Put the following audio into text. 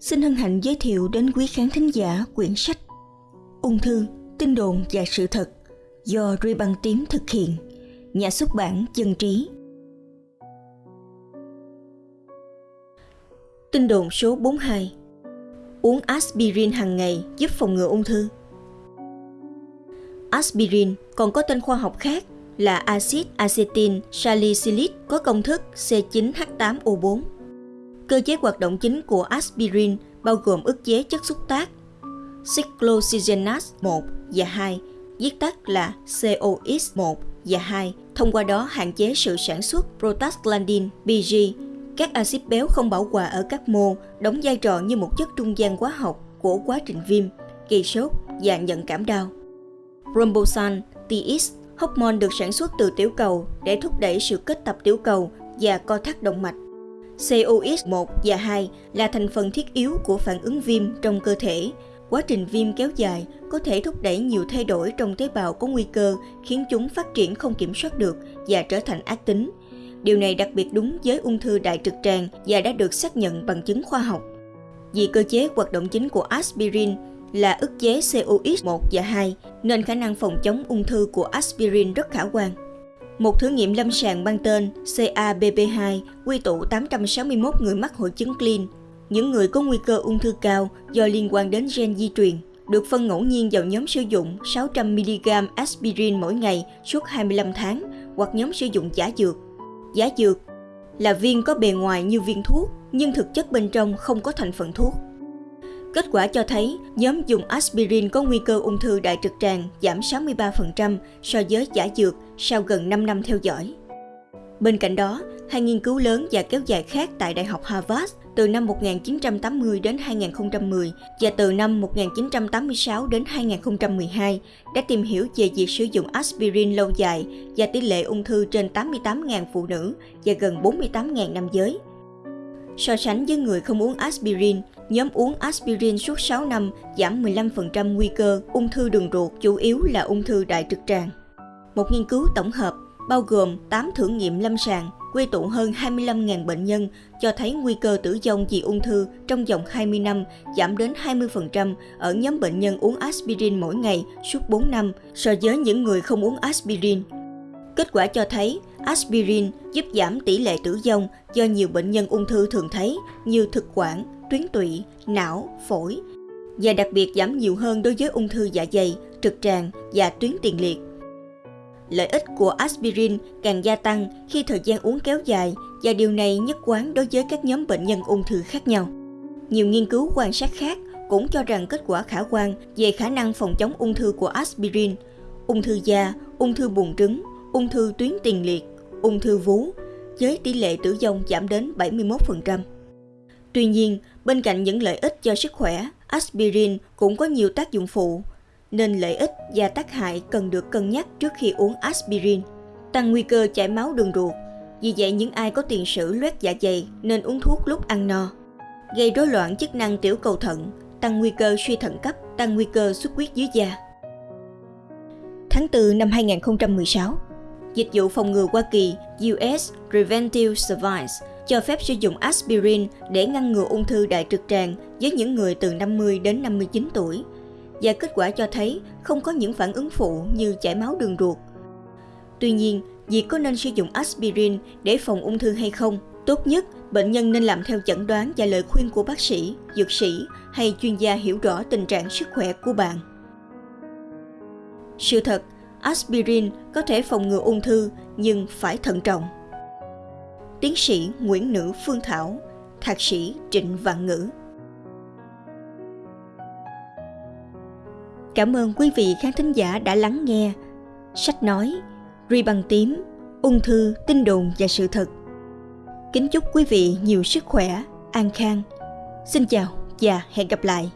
xin hân hạnh giới thiệu đến quý khán thính giả quyển sách Ung thư, tin đồn và sự thật do Ruy Băng Tím thực hiện, nhà xuất bản Dân Trí. Tin đồn số 42 Uống aspirin hàng ngày giúp phòng ngừa ung thư Aspirin còn có tên khoa học khác là axit acetyl salicylic có công thức C9H8O4. Cơ chế hoạt động chính của aspirin bao gồm ức chế chất xúc tác cyclooxygenase 1 và 2, viết tắt là COX1 và 2, thông qua đó hạn chế sự sản xuất prostaglandin PG. Các axit béo không bảo hòa ở các mô đóng vai trò như một chất trung gian hóa học của quá trình viêm, gây sốt và nhận cảm đau. Rombosan, TX, hormone được sản xuất từ tiểu cầu để thúc đẩy sự kết tập tiểu cầu và co thắt động mạch. COX1 và 2 là thành phần thiết yếu của phản ứng viêm trong cơ thể. Quá trình viêm kéo dài có thể thúc đẩy nhiều thay đổi trong tế bào có nguy cơ khiến chúng phát triển không kiểm soát được và trở thành ác tính. Điều này đặc biệt đúng với ung thư đại trực tràng và đã được xác nhận bằng chứng khoa học. Vì cơ chế hoạt động chính của aspirin là ức chế COX1 và 2 nên khả năng phòng chống ung thư của aspirin rất khả quan. Một thử nghiệm lâm sàng mang tên CABP2 quy tụ 861 người mắc hội chứng clean, những người có nguy cơ ung thư cao do liên quan đến gen di truyền, được phân ngẫu nhiên vào nhóm sử dụng 600mg aspirin mỗi ngày suốt 25 tháng hoặc nhóm sử dụng giả dược. Giả dược là viên có bề ngoài như viên thuốc nhưng thực chất bên trong không có thành phần thuốc. Kết quả cho thấy nhóm dùng aspirin có nguy cơ ung thư đại trực tràng giảm 63% so với giả dược sau gần 5 năm theo dõi. Bên cạnh đó, hai nghiên cứu lớn và kéo dài khác tại Đại học Harvard từ năm 1980 đến 2010 và từ năm 1986 đến 2012 đã tìm hiểu về việc sử dụng aspirin lâu dài và tỷ lệ ung thư trên 88.000 phụ nữ và gần 48.000 nam giới. So sánh với người không uống aspirin, nhóm uống aspirin suốt 6 năm giảm 15% nguy cơ ung thư đường ruột, chủ yếu là ung thư đại trực tràng. Một nghiên cứu tổng hợp bao gồm 8 thử nghiệm lâm sàng quy tụ hơn 25.000 bệnh nhân cho thấy nguy cơ tử vong vì ung thư trong vòng 20 năm giảm đến 20% ở nhóm bệnh nhân uống aspirin mỗi ngày suốt 4 năm so với những người không uống aspirin. Kết quả cho thấy aspirin giúp giảm tỷ lệ tử vong do nhiều bệnh nhân ung thư thường thấy như thực quản, tuyến tụy, não, phổi và đặc biệt giảm nhiều hơn đối với ung thư dạ dày, trực tràng và tuyến tiền liệt. Lợi ích của aspirin càng gia tăng khi thời gian uống kéo dài và điều này nhất quán đối với các nhóm bệnh nhân ung thư khác nhau. Nhiều nghiên cứu quan sát khác cũng cho rằng kết quả khả quan về khả năng phòng chống ung thư của aspirin, ung thư da, ung thư buồng trứng, ung thư tuyến tiền liệt, ung thư vú, với tỷ lệ tử vong giảm đến 71%. Tuy nhiên, bên cạnh những lợi ích cho sức khỏe, aspirin cũng có nhiều tác dụng phụ, nên lợi ích và tác hại cần được cân nhắc trước khi uống aspirin. Tăng nguy cơ chảy máu đường ruột, vì vậy những ai có tiền sử loét dạ dày nên uống thuốc lúc ăn no. Gây rối loạn chức năng tiểu cầu thận, tăng nguy cơ suy thận cấp, tăng nguy cơ xuất huyết dưới da. Tháng 4 năm 2016, Dịch vụ phòng ngừa Hoa Kỳ US Preventive Service cho phép sử dụng aspirin để ngăn ngừa ung thư đại trực tràng với những người từ 50 đến 59 tuổi. Và kết quả cho thấy không có những phản ứng phụ như chảy máu đường ruột. Tuy nhiên, việc có nên sử dụng aspirin để phòng ung thư hay không, tốt nhất bệnh nhân nên làm theo chẩn đoán và lời khuyên của bác sĩ, dược sĩ hay chuyên gia hiểu rõ tình trạng sức khỏe của bạn. Sự thật, aspirin có thể phòng ngừa ung thư nhưng phải thận trọng. Tiến sĩ Nguyễn Nữ Phương Thảo, Thạc sĩ Trịnh Vạn Ngữ. Cảm ơn quý vị khán thính giả đã lắng nghe. Sách nói, Ri bằng tím, ung thư, tin đồn và sự thật. Kính chúc quý vị nhiều sức khỏe, an khang. Xin chào và hẹn gặp lại.